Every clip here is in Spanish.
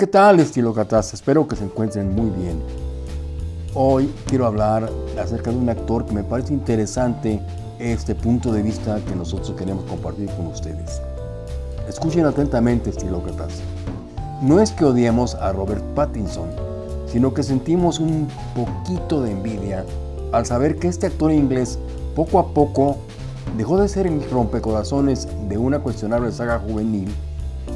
¿Qué tal estilócratas? Espero que se encuentren muy bien. Hoy quiero hablar acerca de un actor que me parece interesante este punto de vista que nosotros queremos compartir con ustedes. Escuchen atentamente estilócratas. No es que odiemos a Robert Pattinson, sino que sentimos un poquito de envidia al saber que este actor inglés poco a poco dejó de ser el rompecorazones de una cuestionable saga juvenil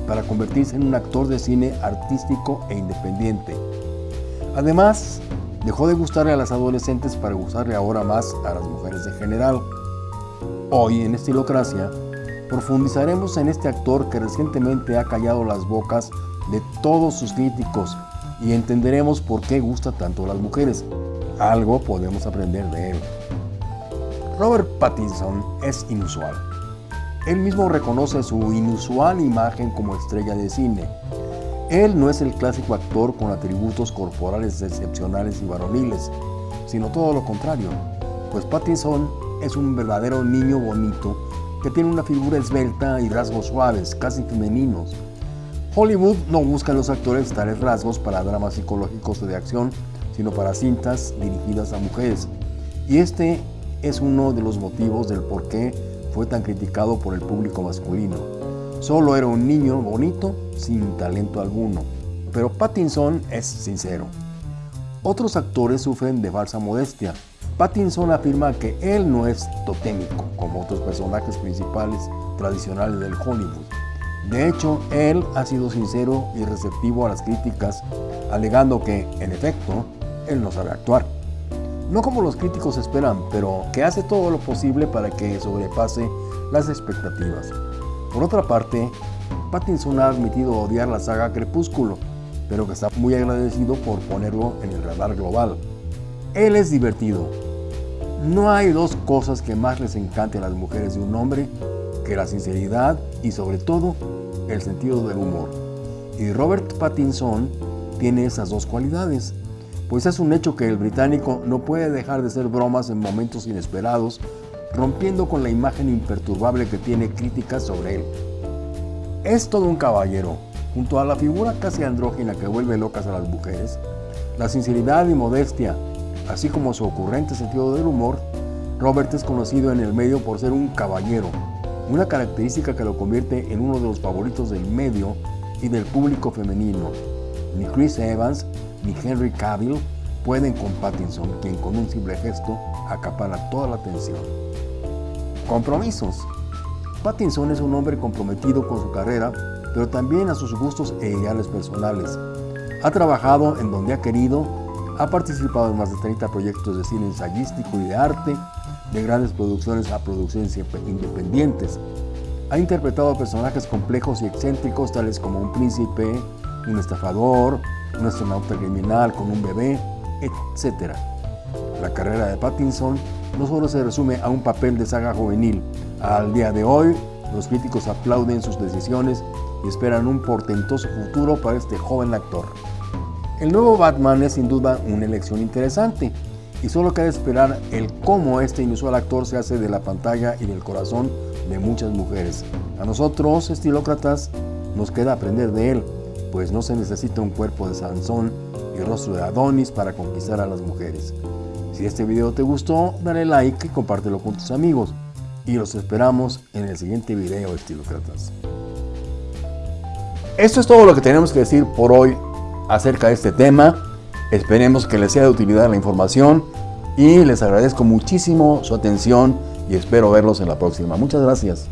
para convertirse en un actor de cine artístico e independiente. Además, Dejó de gustarle a las adolescentes para gustarle ahora más a las mujeres en general. Hoy en Estilocracia profundizaremos en este actor que recientemente ha callado las bocas de todos sus críticos y entenderemos por qué gusta tanto a las mujeres. Algo podemos aprender de él. Robert Pattinson es inusual. Él mismo reconoce su inusual imagen como estrella de cine él no es el clásico actor con atributos corporales excepcionales y varoniles, sino todo lo contrario, pues Pattinson es un verdadero niño bonito que tiene una figura esbelta y rasgos suaves, casi femeninos. Hollywood no busca en los actores tales rasgos para dramas psicológicos de acción, sino para cintas dirigidas a mujeres. Y este es uno de los motivos del por qué fue tan criticado por el público masculino. Solo era un niño bonito sin talento alguno. Pero Pattinson es sincero. Otros actores sufren de falsa modestia. Pattinson afirma que él no es totémico como otros personajes principales tradicionales del Hollywood. De hecho, él ha sido sincero y receptivo a las críticas, alegando que, en efecto, él no sabe actuar. No como los críticos esperan, pero que hace todo lo posible para que sobrepase las expectativas. Por otra parte, Pattinson ha admitido odiar la saga Crepúsculo, pero que está muy agradecido por ponerlo en el radar global. Él es divertido. No hay dos cosas que más les encante a las mujeres de un hombre que la sinceridad y sobre todo el sentido del humor. Y Robert Pattinson tiene esas dos cualidades, pues es un hecho que el británico no puede dejar de hacer bromas en momentos inesperados rompiendo con la imagen imperturbable que tiene críticas sobre él. Es todo un caballero, junto a la figura casi andrógina que vuelve locas a las mujeres, la sinceridad y modestia, así como su ocurrente sentido del humor, Robert es conocido en el medio por ser un caballero, una característica que lo convierte en uno de los favoritos del medio y del público femenino. Ni Chris Evans ni Henry Cavill pueden con Pattinson, quien con un simple gesto acapara toda la atención. Compromisos. Pattinson es un hombre comprometido con su carrera, pero también a sus gustos e ideales personales. Ha trabajado en donde ha querido, ha participado en más de 30 proyectos de cine ensayístico y de arte, de grandes producciones a producciones independientes. Ha interpretado personajes complejos y excéntricos tales como un príncipe, un estafador, un astronauta criminal con un bebé, etc. La carrera de Pattinson no solo se resume a un papel de saga juvenil. Al día de hoy, los críticos aplauden sus decisiones y esperan un portentoso futuro para este joven actor. El nuevo Batman es sin duda una elección interesante y solo queda esperar el cómo este inusual actor se hace de la pantalla y del corazón de muchas mujeres. A nosotros, estilócratas, nos queda aprender de él, pues no se necesita un cuerpo de Sansón y rostro de Adonis para conquistar a las mujeres. Si este video te gustó, dale like y compártelo con tus amigos. Y los esperamos en el siguiente video, estilócratas. Esto es todo lo que tenemos que decir por hoy acerca de este tema. Esperemos que les sea de utilidad la información y les agradezco muchísimo su atención y espero verlos en la próxima. Muchas gracias.